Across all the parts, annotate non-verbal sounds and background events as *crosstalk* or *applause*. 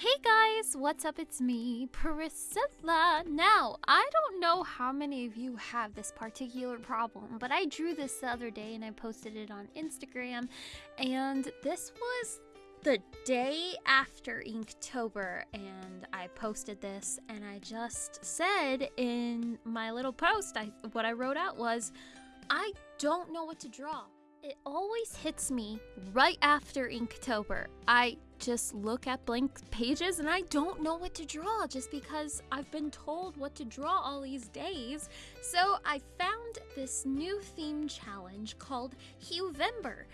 Hey guys, what's up? It's me, Priscilla. Now, I don't know how many of you have this particular problem, but I drew this the other day and I posted it on Instagram, and this was the day after Inktober, and I posted this, and I just said in my little post, I what I wrote out was, I don't know what to draw. It always hits me right after Inktober. I just look at blank pages and I don't know what to draw just because I've been told what to draw all these days. So I found this new theme challenge called Huevember.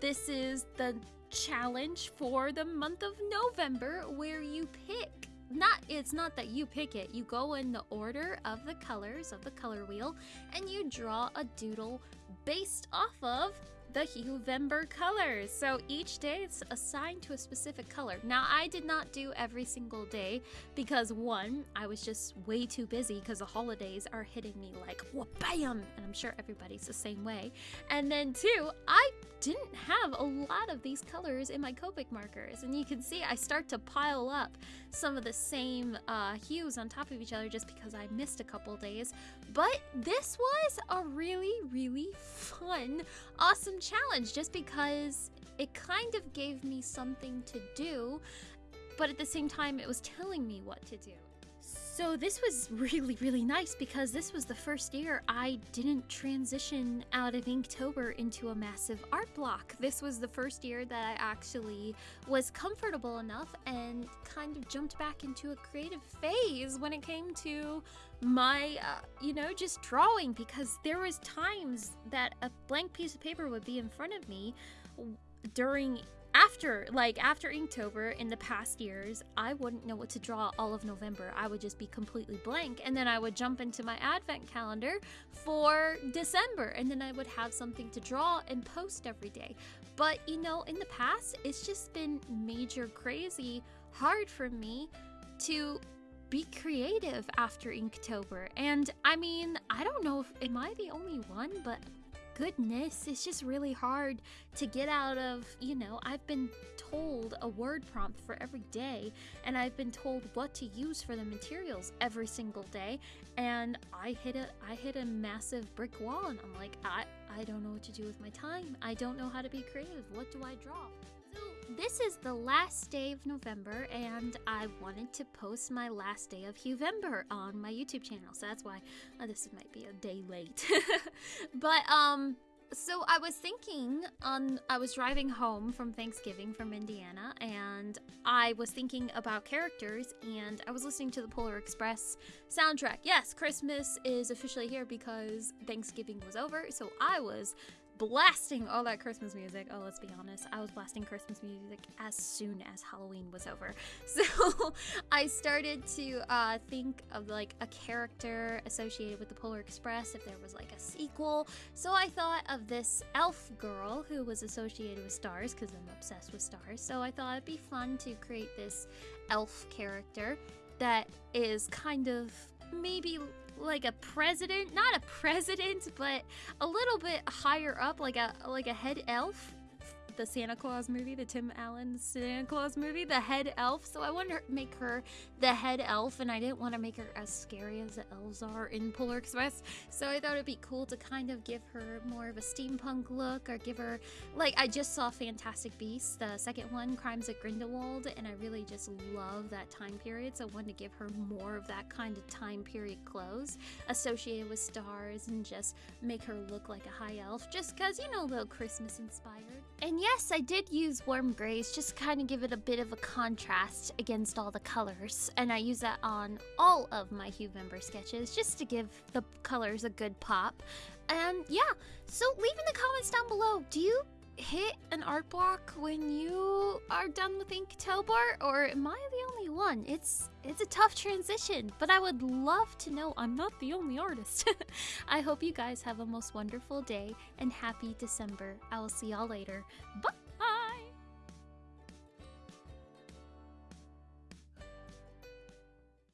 This is the challenge for the month of November where you pick not it's not that you pick it you go in the order of the colors of the color wheel and you draw a doodle based off of the Huevember colors. So each day it's assigned to a specific color. Now, I did not do every single day because one, I was just way too busy because the holidays are hitting me like bam, and I'm sure everybody's the same way. And then two, I didn't have a lot of these colors in my Copic markers, and you can see I start to pile up some of the same uh, hues on top of each other just because I missed a couple days. But this was a really, really fun, awesome challenge just because it kind of gave me something to do, but at the same time, it was telling me what to do. So this was really, really nice because this was the first year I didn't transition out of Inktober into a massive art block. This was the first year that I actually was comfortable enough and kind of jumped back into a creative phase when it came to my, uh, you know, just drawing because there was times that a blank piece of paper would be in front of me during after like after inktober in the past years i wouldn't know what to draw all of november. I would just be completely blank and then i would jump into my advent calendar for december and then i would have something to draw and post every day. But you know in the past it's just been major crazy hard for me to be creative after inktober and i mean i don't know if am i the only one but goodness, it's just really hard to get out of, you know, I've been told a word prompt for every day, and I've been told what to use for the materials every single day, and I hit a I hit a massive brick wall and I'm like, I I don't know what to do with my time. I don't know how to be creative. What do I draw? This is the last day of November, and I wanted to post my last day of Huevember on my YouTube channel, so that's why uh, this might be a day late. *laughs* but, um, so I was thinking on I was driving home from Thanksgiving from Indiana and I was thinking about characters and I was listening to the Polar Express soundtrack. Yes, Christmas is officially here because Thanksgiving was over, so I was blasting all that Christmas music. Oh, let's be honest, I was blasting Christmas music as soon as Halloween was over. *laughs* So I started to uh, think of like a character associated with the Polar Express if there was like a sequel. So I thought of this elf girl who was associated with stars because I'm obsessed with stars. So I thought it'd be fun to create this elf character that is kind of maybe like a president, not a president, but a little bit higher up, like a like a head elf the Santa Claus movie, the Tim Allen Santa Claus movie, the head elf. So I wanted to make her the head elf, and I didn't want to make her as scary as the elves are in Polar Express. So I thought it'd be cool to kind of give her more of a steampunk look, or give her like I just saw Fantastic Beasts, the second one, Crimes of Grindelwald, and I really just love that time period. So I wanted to give her more of that kind of time period clothes associated with stars, and just make her look like a high elf, just because you know, a little Christmas inspired. And yes, I did use warm grays just to kind of give it a bit of a contrast against all the colors. And I use that on all of my Huevember sketches just to give the colors a good pop. And yeah, so leave in the comments down below, do you hit an art block when you are done with Ink Inktober, or am I the only one? It's it's a tough transition, but I would love to know I'm not the only artist. *laughs* I hope you guys have a most wonderful day and happy December. I will see y'all later. Bye!